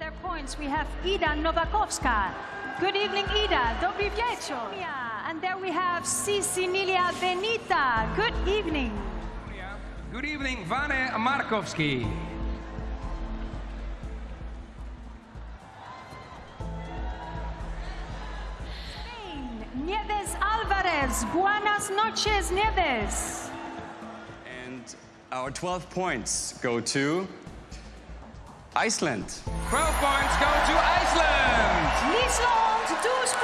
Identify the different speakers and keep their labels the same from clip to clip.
Speaker 1: their points, we have Ida Nowakowska. Good evening, Ida. Dobry wieczór. And there we have Cecilia Benita. Good evening.
Speaker 2: Good evening, Vane Markoski.
Speaker 1: Spain, Nieves Alvarez. Buenas noches, Nieves.
Speaker 3: And our 12 points go to Iceland.
Speaker 2: 12 points go to Iceland.
Speaker 1: Liesland Douze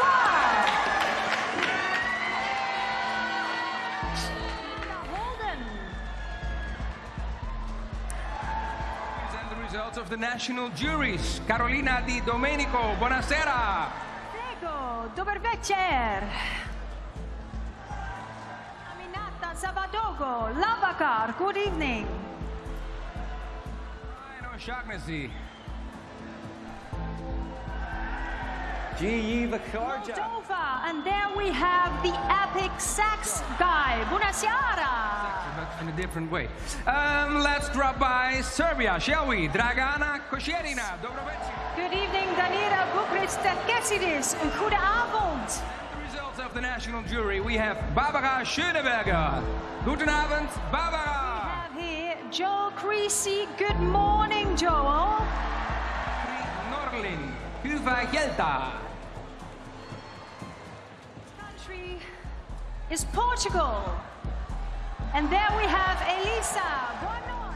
Speaker 1: Holden.
Speaker 2: And the results of the national juries. Carolina Di Domenico, buonasera.
Speaker 1: Prego, dober večer. Aminata Savadogo, Lavakar, good evening.
Speaker 2: Ryan O'Shaughnessy.
Speaker 1: Moldova, and there we have the epic sax guy, Bunasiara.
Speaker 2: But in a different way. Um, let's drop by Serbia, shall we? Dragana Kosjerina.
Speaker 1: Good evening, Danira Bukrits Terkesidis. Een goede avond.
Speaker 2: The results of the national jury. We have Barbara Schöneberger. Goedenavond,
Speaker 1: We
Speaker 2: Barbara.
Speaker 1: Have here Joel Creasey. Good morning, Joel.
Speaker 2: Norlin, Kuva Gelta.
Speaker 1: Country is Portugal. And there we have Elisa Bonoy.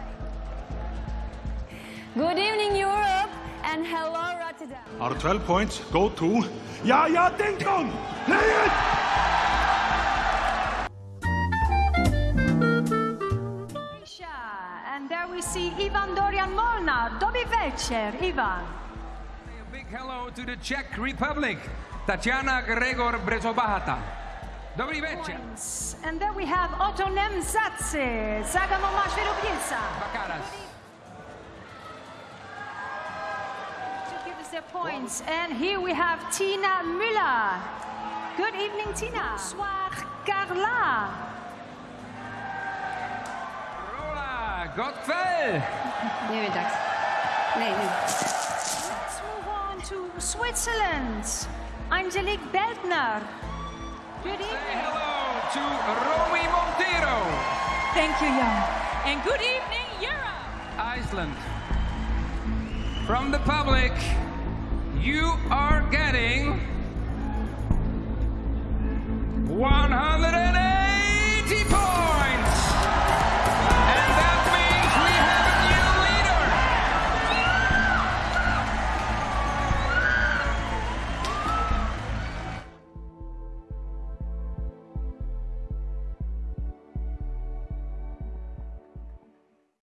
Speaker 4: Good evening, Europe, and hello, Rotterdam.
Speaker 5: Our 12 points go to Yaya Dinkum. Play it!
Speaker 1: And we see Ivan Dorian Molnar. Dobry večer, Ivan.
Speaker 2: A big hello to the Czech Republic, Tatiana Gregor Brzobohatá. Dobry večer.
Speaker 1: Points. And there we have Otto Nemzatse. Zagamo masz wyrobnica.
Speaker 2: Bakaras.
Speaker 1: To give us their points. And here we have Tina Müller. Good evening, Tina. Bonsoir, Carla.
Speaker 2: Rola Godfell.
Speaker 4: Goedemiddag. Er nee, nee.
Speaker 1: Let's move on to Switzerland. Angelique Beldner. Good evening.
Speaker 2: Say hello to Romy Monteiro.
Speaker 6: Thank you, Jan. And good evening, Europe.
Speaker 2: Iceland. From the public, you are getting